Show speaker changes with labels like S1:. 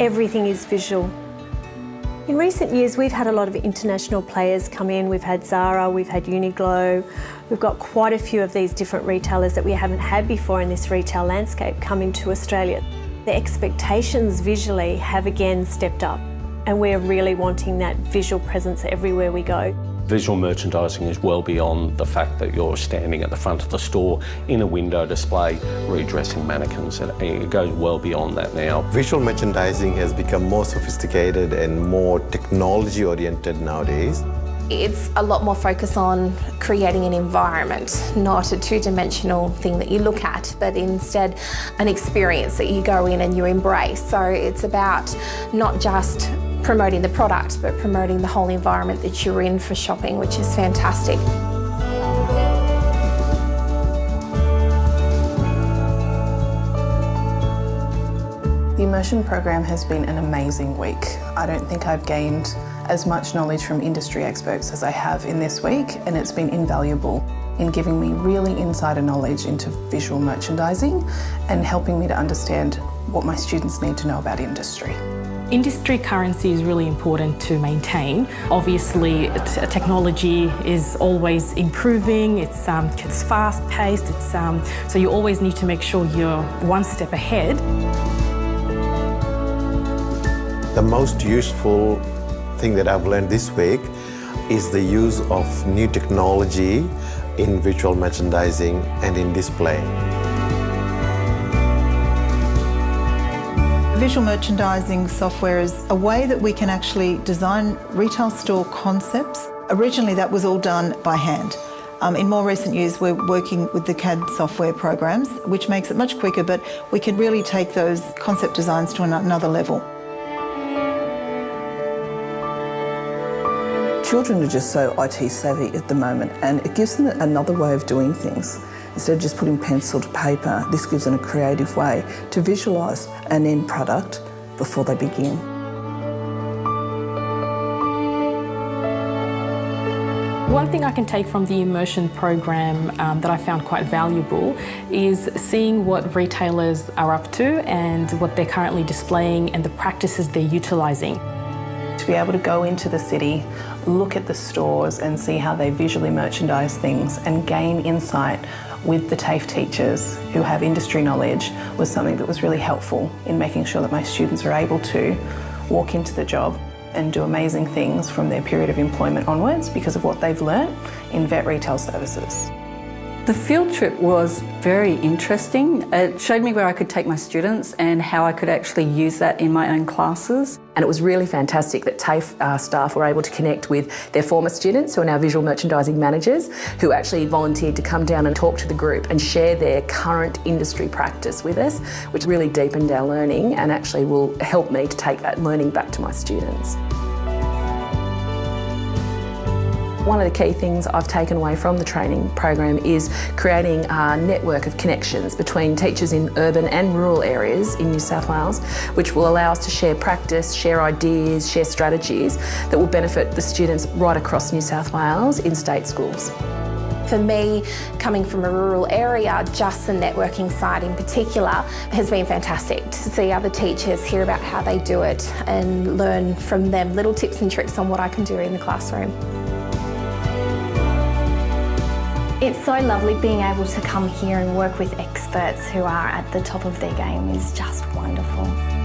S1: everything is visual. In recent years, we've had a lot of international players come in. We've had Zara, we've had Uniqlo. We've got quite a few of these different retailers that we haven't had before in this retail landscape come into Australia. The expectations visually have again stepped up and we're really wanting that visual presence everywhere we go.
S2: Visual merchandising is well beyond the fact that you're standing at the front of the store in a window display redressing mannequins. And it goes well beyond that now.
S3: Visual merchandising has become more sophisticated and more technology oriented nowadays.
S4: It's a lot more focus on creating an environment, not a two-dimensional thing that you look at, but instead an experience that you go in and you embrace. So it's about not just promoting the product, but promoting the whole environment that you're in for shopping, which is fantastic.
S5: The immersion program has been an amazing week. I don't think I've gained as much knowledge from industry experts as I have in this week and it's been invaluable in giving me really insider knowledge into visual merchandising and helping me to understand what my students need to know about industry.
S6: Industry currency is really important to maintain. Obviously, technology is always improving. It's, um, it's fast-paced. It's um, so you always need to make sure you're one step ahead.
S3: The most useful thing that I've learned this week is the use of new technology in visual merchandising and in display.
S7: Visual merchandising software is a way that we can actually design retail store concepts. Originally that was all done by hand. Um, in more recent years we're working with the CAD software programs which makes it much quicker but we can really take those concept designs to another level.
S8: Children are just so IT savvy at the moment and it gives them another way of doing things. Instead of just putting pencil to paper, this gives them a creative way to visualise an end product before they begin.
S6: One thing I can take from the immersion program um, that I found quite valuable is seeing what retailers are up to and what they're currently displaying and the practices they're utilising.
S5: To be able to go into the city, look at the stores and see how they visually merchandise things and gain insight with the TAFE teachers who have industry knowledge was something that was really helpful in making sure that my students are able to walk into the job and do amazing things from their period of employment onwards because of what they've learnt in vet retail services.
S9: The field trip was very interesting. It showed me where I could take my students and how I could actually use that in my own classes.
S10: And it was really fantastic that TAFE uh, staff were able to connect with their former students who are now visual merchandising managers who actually volunteered to come down and talk to the group and share their current industry practice with us, which really deepened our learning and actually will help me to take that learning back to my students. One of the key things I've taken away from the training program is creating a network of connections between teachers in urban and rural areas in New South Wales, which will allow us to share practice, share ideas, share strategies that will benefit the students right across New South Wales in state schools.
S4: For me, coming from a rural area, just the networking side in particular has been fantastic to see other teachers hear about how they do it and learn from them little tips and tricks on what I can do in the classroom.
S11: It's so lovely being able to come here and work with experts who are at the top of their game is just wonderful.